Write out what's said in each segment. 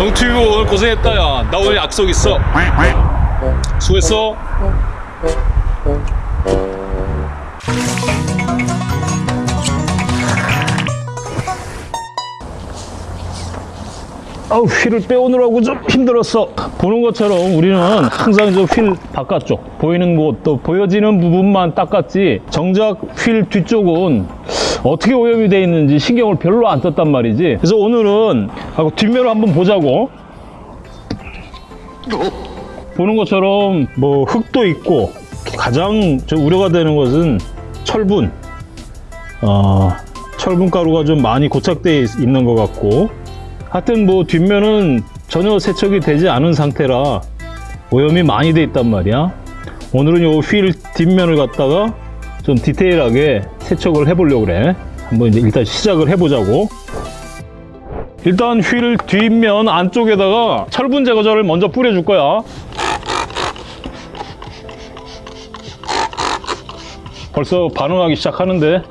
영튜브 오늘 고생했다 야나 오늘 약속 있어. 수고했어. 아우 휠을 빼오느라고 좀 힘들었어. 보는 것처럼 우리는 항상 저 휠 바깥쪽 보이는 곳 또 보여지는 부분만 닦았지. 정작 휠 뒤쪽은 어떻게 오염이 돼 있는지 신경을 별로 안 썼단 말이지. 그래서 오늘은 뒷면을 한번 보자고. 보는 것처럼 뭐 흙도 있고 가장 저 우려가 되는 것은 철분. 어, 철분 가루가 좀 많이 고착되어 있- 있는 것 같고. 하여튼 뭐 뒷면은 전혀 세척이 되지 않은 상태라 오염이 많이 돼 있단 말이야. 오늘은 요 휠 뒷면을 갖다가 좀 디테일하게 세척을 해보려고 그래. 한번 이제 일단 시작을 해보자고. 일단 휠 뒷면 안쪽에다가 철분 제거제를 먼저 뿌려줄 거야. 벌써 반응하기 시작하는데.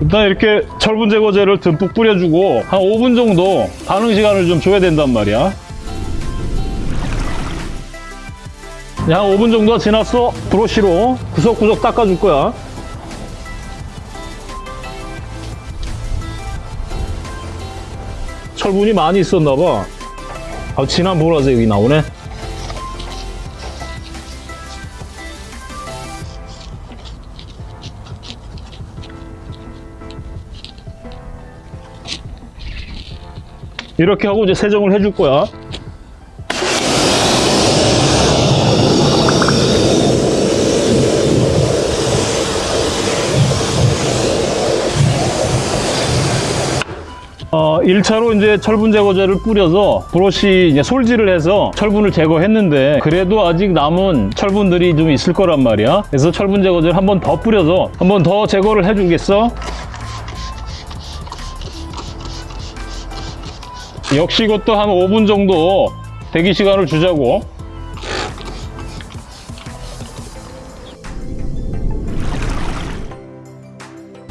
일단 이렇게 철분 제거제를 듬뿍 뿌려주고 한 5분 정도 반응 시간을 좀 줘야 된단 말이야 야, 한 5분 정도가 지났어. 브러쉬로 구석구석 닦아줄 거야. 철분이 많이 있었나 봐. 아, 진한 보라색이 나오네. 이렇게 하고 이제 세정을 해줄 거야. 1차로 이제 철분 제거제를 뿌려서 브러쉬 이제 솔질을 해서 철분을 제거했는데 그래도 아직 남은 철분들이 좀 있을 거란 말이야. 그래서 철분 제거제를 한 번 더 뿌려서 한 번 더 제거를 해주겠어. 역시 이것도 한 5분 정도 대기 시간을 주자고.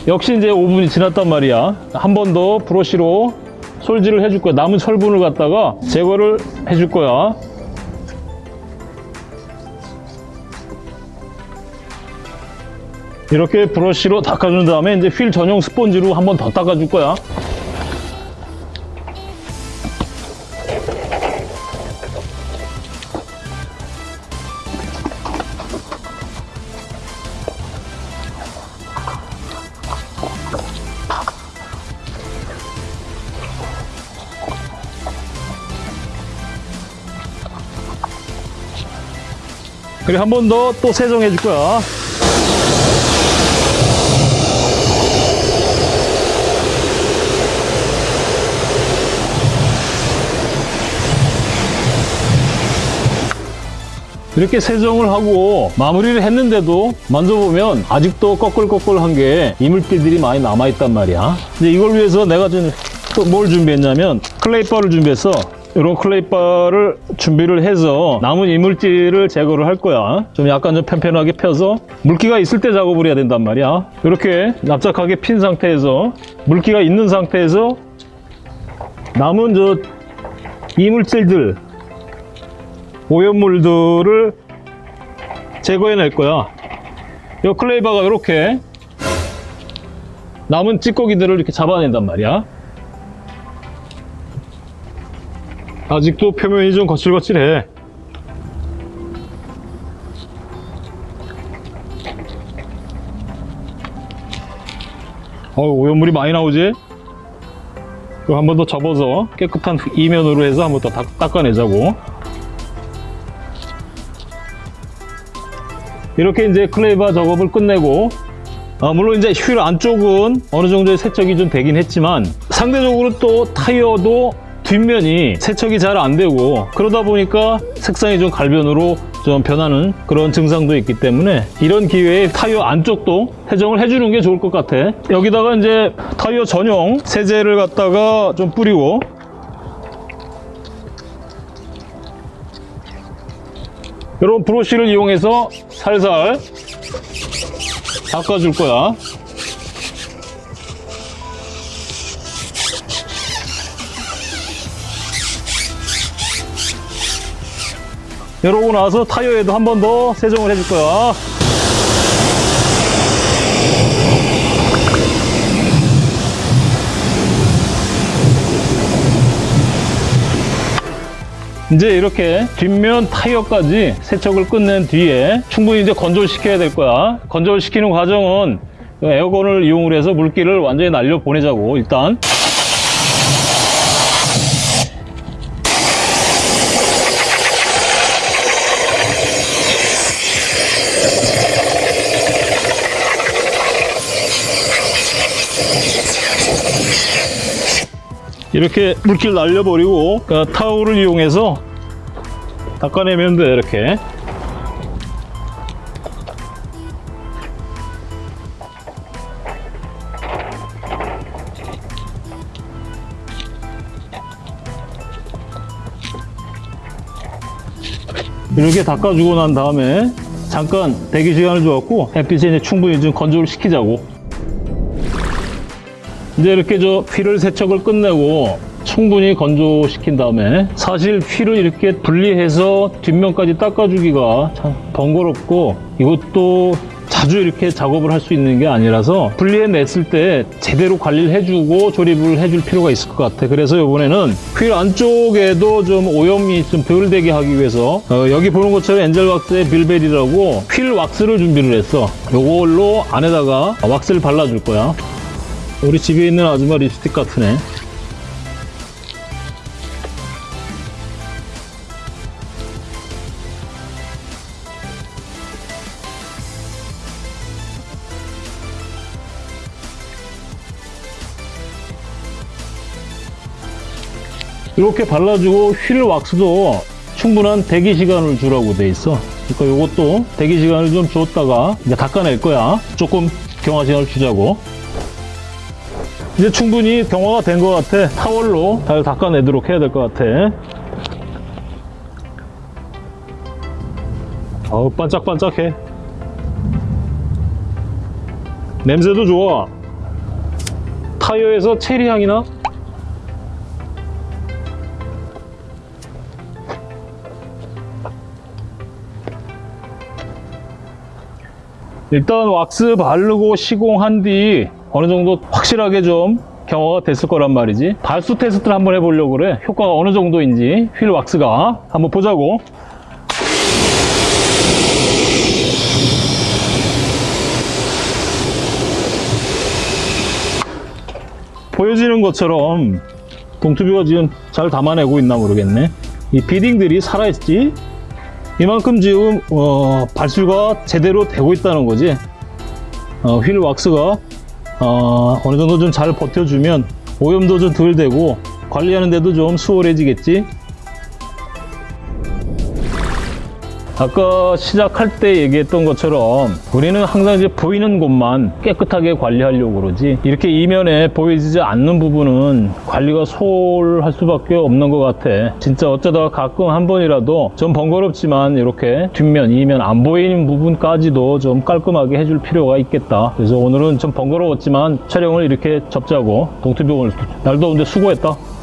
역시 이제 5분이 지났단 말이야. 한 번 더 브러쉬로 솔질을 해줄 거야. 남은 철분을 갖다가 제거를 해줄 거야. 이렇게 브러쉬로 닦아준 다음에 이제 휠 전용 스펀지로 한 번 더 닦아줄 거야. 그리고 한 번 더 또 세정해 줄 거야. 이렇게 세정을 하고 마무리를 했는데도 만져보면 아직도 꺼끌꺼끌한 게 이물질들이 많이 남아있단 말이야. 이제 이걸 위해서 내가 좀또뭘 준비했냐면 클레이바를 준비해서 이런 clay bar를 준비를 해서 남은 이물질을 제거를 할 거야. 좀 약간 좀 편편하게 펴서 물기가 있을 때 작업을 해야 된단 말이야. 이렇게 납작하게 핀 상태에서 물기가 있는 상태에서 남은 저 이물질들 오염물들을 제거해 낼 거야. 이 clay bar가 이렇게 남은 찌꺼기들을 이렇게 잡아낸단 말이야. 아직도 표면이 좀 거칠거칠해. 어, 오염물이 많이 나오지? 이거 한번 더 접어서 깨끗한 이면으로 해서 한 번 더 닦아내자고. 이렇게 이제 클레이바 작업을 끝내고 아, 물론 이제 휠 안쪽은 어느 정도의 세척이 좀 되긴 했지만 상대적으로 또 타이어도 뒷면이 세척이 잘 안 되고 그러다 보니까 색상이 좀 갈변으로 좀 변하는 그런 증상도 있기 때문에 이런 기회에 타이어 안쪽도 세정을 해주는 게 좋을 것 같아 여기다가 이제 타이어 전용 세제를 갖다가 좀 뿌리고 이런 브러쉬를 이용해서 살살 닦아줄 거야. 이러고 나서 타이어에도 한 번 더 세정을 해줄 거야. 이제 이렇게 뒷면 타이어까지 세척을 끝낸 뒤에 충분히 이제 건조를 시켜야 될 거야. 건조를 시키는 과정은 에어건을 이용을 해서 물기를 완전히 날려 보내자고 일단 이렇게 물기를 날려버리고 그 타올을 이용해서 닦아내면 돼 이렇게. 이렇게 닦아주고 난 다음에 잠깐 대기 시간을 주었고 햇빛에 이제 충분히 좀 건조를 시키자고 이제 이렇게 저 휠을 세척을 끝내고 충분히 건조시킨 다음에 사실 휠을 이렇게 분리해서 뒷면까지 닦아주기가 참 번거롭고 이것도 자주 이렇게 작업을 할 수 있는 게 아니라서 분리해냈을 때 제대로 관리를 해주고 조립을 해줄 필요가 있을 것 같아. 그래서 이번에는 휠 안쪽에도 좀 오염이 좀 덜 되게 하기 위해서 어, 여기 보는 것처럼 엔젤 왁스의 빌벨이라고 휠 왁스를 준비를 했어. 요걸로 안에다가 왁스를 발라줄 거야 우리 집에 있는 아줌마 립스틱 같으네. 이렇게 발라주고 휠 왁스도 충분한 대기 시간을 주라고 돼 있어. 그러니까 이것도 대기 시간을 좀 줬다가 이제 닦아낼 거야. 조금 경화 시간을 주자고. 이제 충분히 경화가 된 것 같아. 타월로 잘 닦아내도록 해야 될 것 같아. 어우, 반짝반짝해. 냄새도 좋아. 타이어에서 체리 향이 나? 일단 왁스 바르고 시공한 뒤 어느 정도 확실하게 좀 경화가 됐을 거란 말이지. 발수 테스트를 한번 해보려고 그래. 효과가 어느 정도인지 휠 왁스가. 한번 보자고. 보여지는 것처럼 동투비가 지금 잘 담아내고 있나 모르겠네. 이 비딩들이 살아있지 이만큼 지금 어, 발수가 제대로 되고 있다는 거지. 어, 휠 왁스가 어, 어느 정도 좀 잘 버텨주면 오염도 좀 덜 되고 관리하는 데도 좀 수월해지겠지 아까 시작할 때 얘기했던 것처럼 우리는 항상 이제 보이는 곳만 깨끗하게 관리하려고 그러지 이렇게 이면에 보이지 않는 부분은 관리가 소홀할 수밖에 없는 것 같아. 진짜 어쩌다가 가끔 한 번이라도 좀 번거롭지만 이렇게 뒷면, 이면 안 보이는 부분까지도 좀 깔끔하게 해줄 필요가 있겠다. 그래서 오늘은 좀 번거로웠지만 촬영을 이렇게 접자고 오늘 날도 더운데 수고했다